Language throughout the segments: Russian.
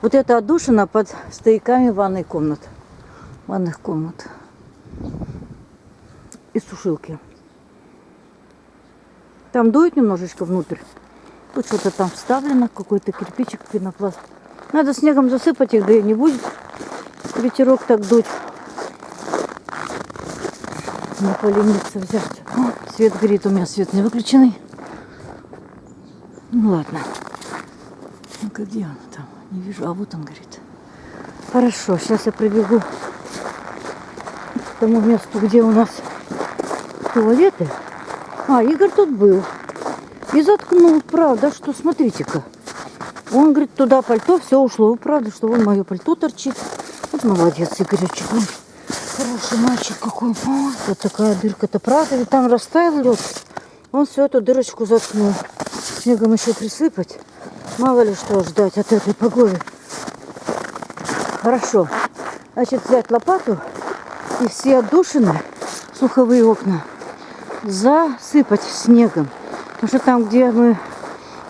Вот эта отдушина под стояками ванной комнат. Ванных комнат. И сушилки. Там дует немножечко внутрь. Тут что-то там вставлено, какой-то кирпичик, пенопласт. Надо снегом засыпать их, да и не будет ветерок так дуть. Не полениться взять. О, свет горит, у меня свет не выключенный. Ну ладно. Ну-ка, где он там? Не вижу, а вот он горит. Хорошо, сейчас я прибегу к тому месту, где у нас туалеты. А, Игорь тут был. И заткнул, правда, что смотрите-ка. Он говорит, туда пальто, все ушло. Правда, что вон мое пальто торчит. Вот молодец, Игоречек. Он хороший мальчик какой. Ой, вот такая дырка-то, правда, ведь там растаял лед. Он всю эту дырочку заткнул. Снегом еще присыпать. Мало ли что ждать от этой погоды. Хорошо. Значит, взять лопату и все отдушины, слуховые окна, засыпать снегом. Потому что там, где мы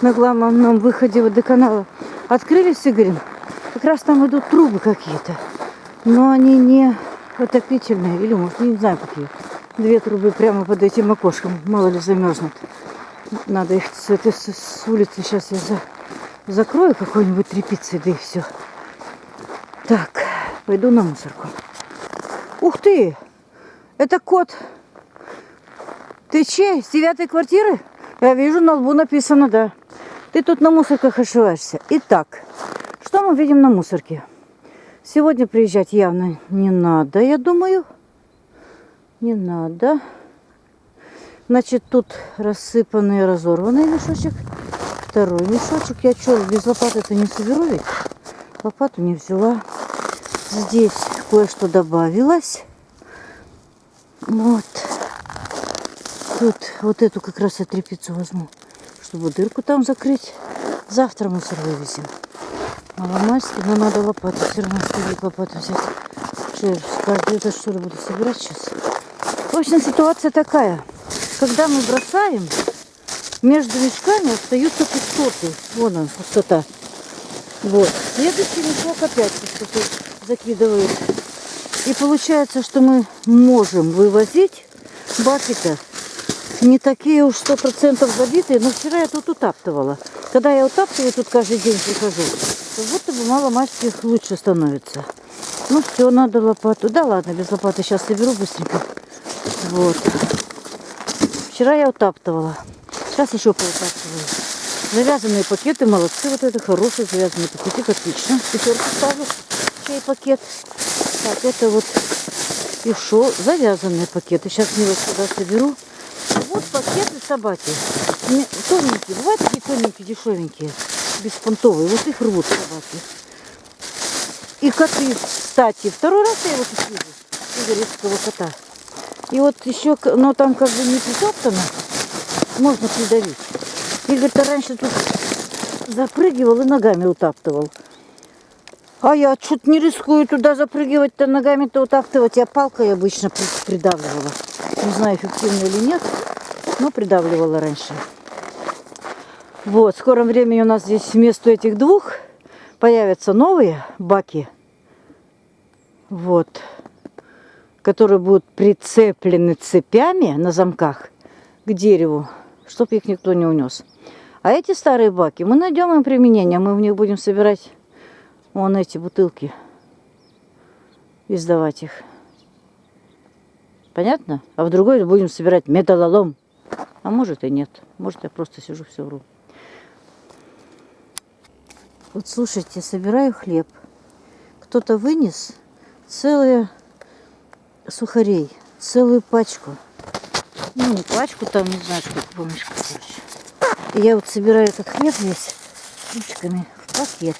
на главном выходе водоканала открыли с Игорем, как раз там идут трубы какие-то. Но они не отопительные, или, может, не знаю какие. Две трубы прямо под этим окошком, мало ли замерзнут. Надо их с, этой, с улицы сейчас я за, закрою какой-нибудь тряпицей, да и все. Так, пойду на мусорку. Ух ты! Это кот. Ты чей? С девятой квартиры? Я вижу, на лбу написано, да. Ты тут на мусорках ошиваешься. Итак, что мы видим на мусорке? Сегодня приезжать явно не надо, я думаю. Не надо. Значит, тут рассыпанный разорванный мешочек. Второй мешочек. Я что, без лопаты-то не соберу ведь? Лопату не взяла. Здесь кое-что добавилось. Вот. Тут вот эту как раз я тряпицу возьму, чтобы дырку там закрыть. Завтра мусор вывезем. Маломальски, но надо лопату. Все равно стоит лопату взять. Что каждый это что ли буду собирать сейчас? В общем, ситуация такая. Когда мы бросаем, между мешками остаются пустоты. Вон он, пустота. Вот. Следующий мешок опять пустоту закидывает. И получается, что мы можем вывозить баки-то не такие уж сто процентов забитые, но вчера я тут утаптывала. Когда я утаптываю, тут каждый день прихожу, то будто бы мало мальчиков лучше становится. Ну все, надо лопату. Да ладно, без лопаты сейчас соберу быстренько. Вот. Вчера я утаптывала. Сейчас еще поутаптываю. Завязанные пакеты, молодцы. Вот это хорошие завязанные пакеты, отлично. Пятерку ставлю. Чей пакет. Так, это вот еще завязанные пакеты. Сейчас мне вот сюда соберу. Вот пакеты собаки. Тоненькие. Бывают такие тоненькие, дешевенькие. Беспонтовые. Вот их рвут собаки. И коты, кстати. Второй раз я его тут вижу. Кота. И вот еще, но там как бы не притоптано. Можно придавить. Игорь-то раньше тут запрыгивал и ногами утаптывал. А я что-то не рискую туда запрыгивать-то ногами-то утаптывать. Я палкой обычно придавливала. Не знаю, эффективно или нет, но придавливала раньше. Вот, в скором времени у нас здесь вместо этих двух появятся новые баки. Вот. Которые будут прицеплены цепями на замках к дереву, чтобы их никто не унес. А эти старые баки, мы найдем им применение. Мы в них будем собирать вон эти бутылки. И сдавать их. Понятно? А в другой будем собирать металлолом. А может и нет. Может я просто сижу все вру. Вот слушайте, собираю хлеб. Кто-то вынес целые сухарей, целую пачку. Ну, пачку, там не знаю, сколько помнишь, короче. Я вот собираю этот хлеб весь ручками в пакет,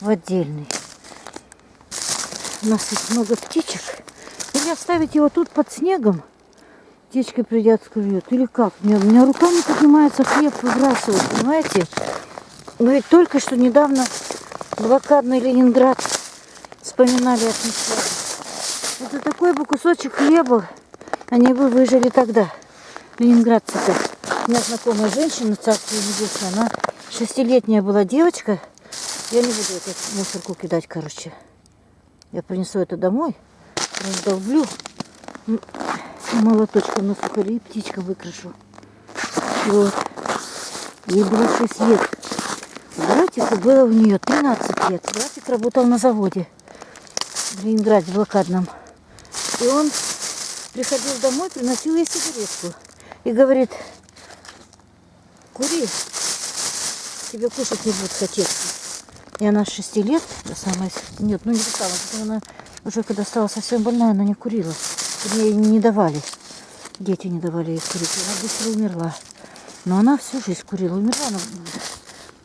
в отдельный. У нас тут много птичек. Или оставить его тут под снегом, птички придят, склюют. Или как? У меня, у меня рука не поднимается хлеб выбрасывать, понимаете? Но ведь только что недавно блокадный Ленинград вспоминали атмосферу. Это такой бы кусочек хлеба они бы выжили тогда. Ленинградцы-то. У меня знакомая женщина, царство небесное, она шестилетняя была девочка, Я не буду эту мусорку кидать, короче. Я принесу это домой, раздолблю, молоточком на сухари и птичка выкрашу. Вот. Ей было 6 лет. Братику было у нее 13 лет. Братик работал на заводе в Ленинграде, блокадном. И он приходил домой, приносил ей сигаретку. И говорит, кури, тебе кушать не будет хотеться. И она с 6 лет, до самой... Нет, ну не до самой, она уже когда стала совсем больная, она не курила. Ей не давали. Дети не давали ей курить. Она быстро умерла. Но она всю жизнь курила. Умерла она,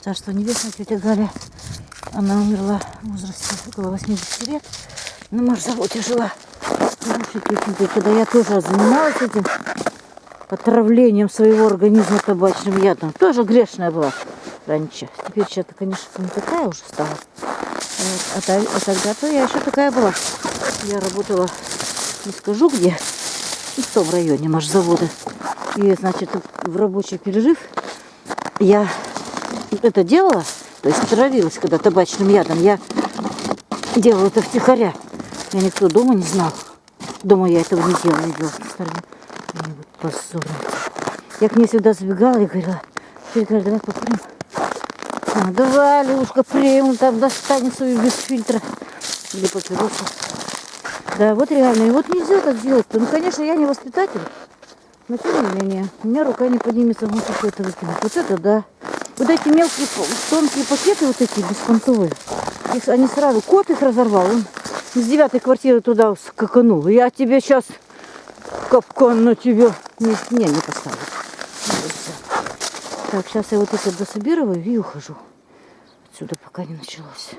царство небесное, тетя Галя. Она умерла в возрасте около 80 лет. На марзаводе жила. Хорошей тетенькой, когда я тоже занималась этим отравлением своего организма табачным ядом. Тоже грешная была раньше. Теперь сейчас, конечно, не такая уже стала. А, а тогда-то я еще такая была. Я работала, не скажу где, ну, в том районе машзавода. И, значит, в рабочий перерыв я это делала, то есть травилась, когда табачным ядом. Я делала это втихаря. Я никто дома не знал. Дома я этого не делала. Мне вот позорно. Я к ней всегда забегала и говорила, «Тетя Галя, давай покурим. А, давай, Левушка, премиум там достань свою без фильтра. Или папиросу. Да, вот реально. И вот нельзя так делать-то. Ну, конечно, я не воспитатель. Но тем не менее, у меня рука не поднимется в мусорку это выкинуть. Вот это да. Вот эти мелкие, тонкие пакеты вот эти беспонтовые, их, они сразу, кот их разорвал, он из девятой квартиры туда скаканул. Я тебе сейчас капкан на тебя. Не, не, не поставлю. Так, сейчас я вот это дособирываю и ухожу. Отсюда пока не началось.